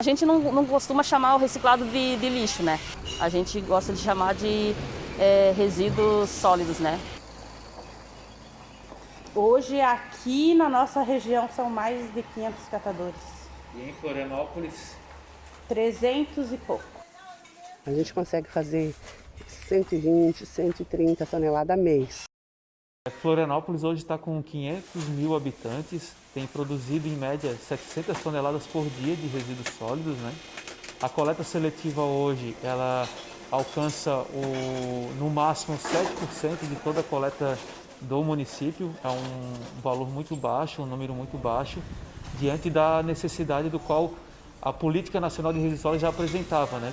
A gente não, não costuma chamar o reciclado de, de, lixo, né? A gente gosta de chamar de é, resíduos sólidos, né? Hoje aqui na nossa região são mais de 500 catadores. E em Florianópolis? 300 e pouco. A gente consegue fazer 120, 130 toneladas mês. Florianópolis hoje está com 500 mil habitantes, tem produzido em média 700 toneladas por dia de resíduos sólidos. Né? A coleta seletiva hoje ela alcança o, no máximo 7% de toda a coleta do município, é um valor muito baixo, um número muito baixo, diante da necessidade do qual a Política Nacional de Resíduos Sólidos já apresentava. Né?